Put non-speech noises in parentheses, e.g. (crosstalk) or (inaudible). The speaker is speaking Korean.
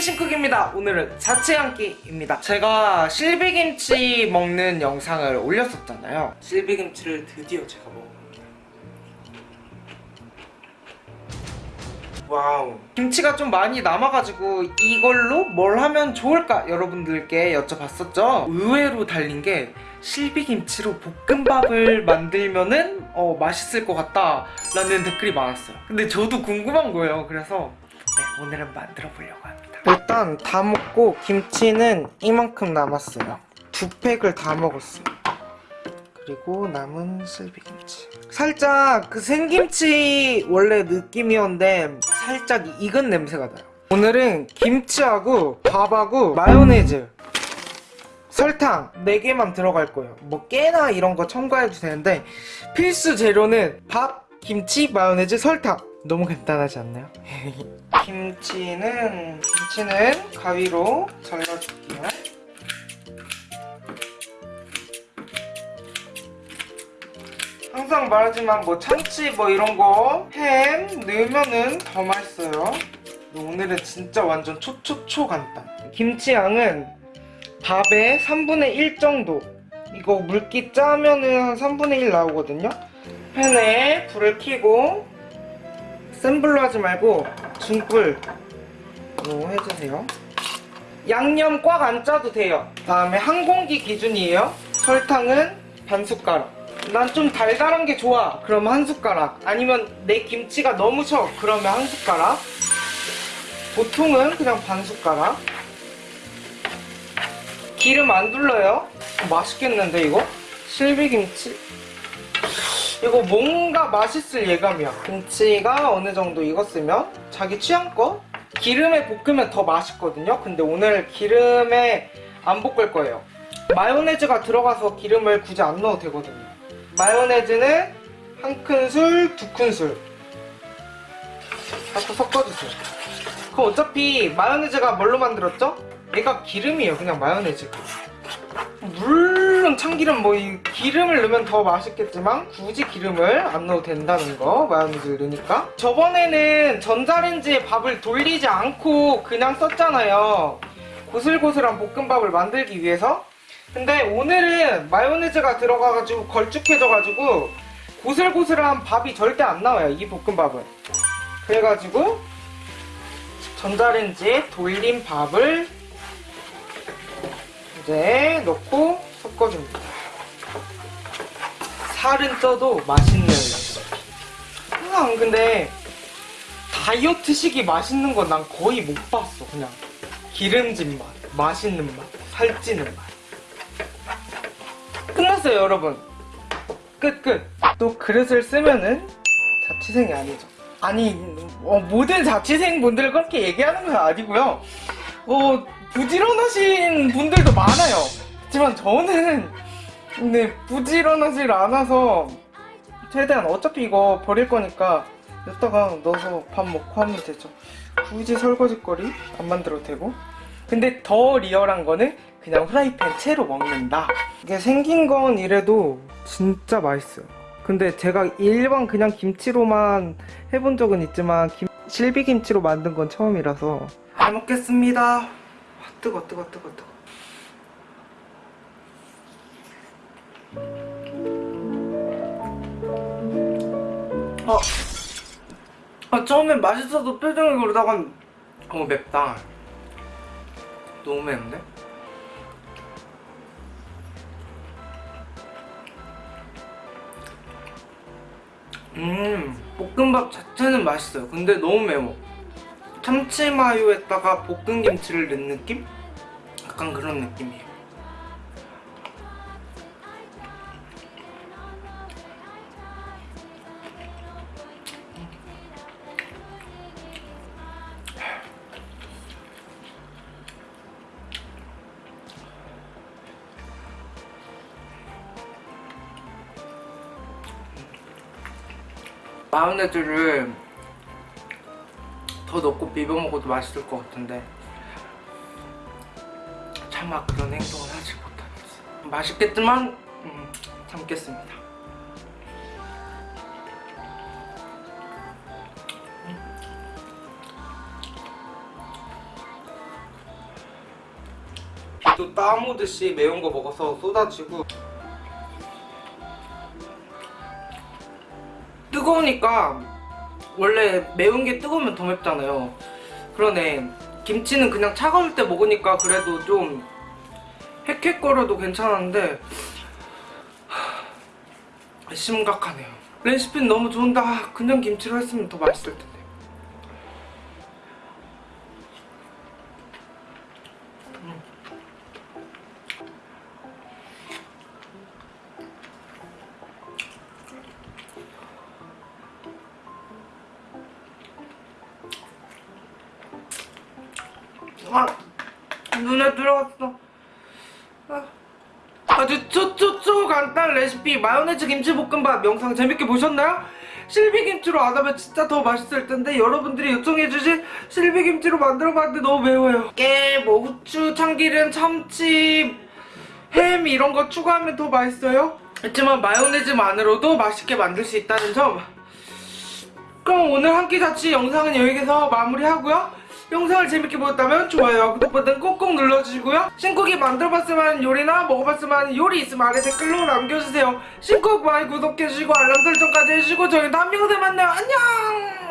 신쿡입니다. 오늘은 자취 한 끼입니다. 제가 실비김치 먹는 영상을 올렸었잖아요. 실비김치를 드디어 제가 먹어봅니다. Wow. 김치가 좀 많이 남아가지고 이걸로 뭘 하면 좋을까 여러분들께 여쭤봤었죠. 의외로 달린 게 실비김치로 볶음밥을 만들면은 어, 맛있을 것 같다 라는 댓글이 많았어요. 근데 저도 궁금한 거예요. 그래서 네, 오늘은 만들어 보려고 합니다. 일단 다 먹고 김치는 이만큼 남았어요. 두 팩을 다 먹었어요. 그리고 남은 실비김치. 살짝 그 생김치 원래 느낌이었는데 살짝 익은 냄새가 나요. 오늘은 김치하고 밥하고 마요네즈 설탕 4개만 들어갈 거예요. 뭐 깨나 이런 거 첨가해도 되는데 필수 재료는 밥, 김치, 마요네즈, 설탕. 너무 간단하지 않나요? (laughs) 김치는 김치는 가위로 잘라줄게요. 항상 말하지만 뭐 참치 뭐 이런 거 햄 넣으면은 더 맛있어요. 오늘은 진짜 완전 초초초 간단. 김치 양은 밥의 3분의 1 정도. 이거 물기 짜면은 한 3분의 1 나오거든요. 팬에 불을 켜고 센 불로 하지 말고 중불로 해주세요. 양념 꽉 안 짜도 돼요. 다음에 한 공기 기준이에요. 설탕은 반 숟가락. 난 좀 달달한 게 좋아. 그러면 한 숟가락. 아니면 내 김치가 너무 셔. 그러면 한 숟가락. 보통은 그냥 반 숟가락. 기름 안 둘러요. 맛있겠는데 이거? 실비김치. 이거 뭔가 맛있을 예감이야. 김치가 어느 정도 익었으면 자기 취향껏 기름에 볶으면 더 맛있거든요. 근데 오늘 기름에 안 볶을 거예요. 마요네즈가 들어가서 기름을 굳이 안 넣어도 되거든요. 마요네즈는 한 큰술, 두 큰술 자꾸 섞어주세요. 그 어차피 마요네즈가 뭘로 만들었죠? 얘가 기름이에요. 그냥 마요네즈가. 물 론 참기름 뭐 이 기름을 넣으면 더 맛있겠지만 굳이 기름을 안 넣어도 된다는 거 마요네즈를 넣으니까. 저번에는 전자레인지에 밥을 돌리지 않고 그냥 썼잖아요. 고슬고슬한 볶음밥을 만들기 위해서. 근데 오늘은 마요네즈가 들어가가지고 걸쭉해져가지고 고슬고슬한 밥이 절대 안 나와요 이 볶음밥은. 그래가지고 전자레인지에 돌린 밥을 이제 넣고 섞어줍니다. 살은 쪄도 맛있는 항상 근데 다이어트식이 맛있는 건 난 거의 못 봤어 그냥 기름진 맛, 맛있는 맛, 살찌는 맛 끝났어요 여러분 끝 끝. 또 그릇을 쓰면은 자취생이 아니죠 아니 어, 모든 자취생 분들 그렇게 얘기하는 건 아니고요 어, 부지런하신 분들도 많아요. 하지만 저는 근데 부지런하질 않아서 최대한 어차피 이거 버릴 거니까 이따가 넣어서 밥 먹고 하면 되죠. 굳이 설거지거리 안 만들어도 되고 근데 더 리얼한 거는 그냥 후라이팬 채로 먹는다. 이게 생긴 건 이래도 진짜 맛있어요. 근데 제가 일반 그냥 김치로만 해본 적은 있지만 김, 실비김치로 만든 건 처음이라서 잘 먹겠습니다. 와, 뜨거 뜨거 뜨거 뜨거. 어, 아 처음엔 맛있어도 표정이 그러다간 어 맵다. 너무 맵는데? 음 볶음밥 자체는 맛있어요. 근데 너무 매워. 참치 마요에다가 볶은 김치를 넣은 느낌? 약간 그런 느낌이에요. 마요네즈를 더 넣고 비벼 먹어도 맛있을 것 같은데 차마 그런 행동을 하지 못하겠어. 맛있겠지만 음, 참겠습니다. 또 땀 오듯이 매운 거 먹어서 쏟아지고 뜨거우니까 원래 매운 게 뜨거우면 더 맵잖아요. 그러네. 김치는 그냥 차가울 때 먹으니까 그래도 좀 헥헥거려도 괜찮은데 하, 심각하네요. 레시피는 너무 좋은데 아, 그냥 김치로 했으면 더 맛있을 텐데 아, 눈에 들어갔어. 아, 아주 초초초 간단 레시피 마요네즈 김치볶음밥 영상 재밌게 보셨나요? 실비김치로 안 하면 진짜 더 맛있을 텐데 여러분들이 요청해주신 실비김치로 만들어봤는데 너무 매워요. 깨, 뭐 후추, 참기름, 참치, 햄 이런 거 추가하면 더 맛있어요. 하지만 마요네즈만으로도 맛있게 만들 수 있다는 점. 그럼 오늘 한 끼 자취 영상은 여기서 마무리하고요. 영상을 재밌게 보셨다면 좋아요, 구독 버튼 꼭꼭 눌러주시고요. 신쿡이 만들어봤을 만한 요리나 먹어봤을 만한 요리 있으면 아래 댓글로 남겨주세요. 신쿡 많이 구독해주시고 알람 설정까지 해주시고 저희 다음 영상에 만나요. 안녕!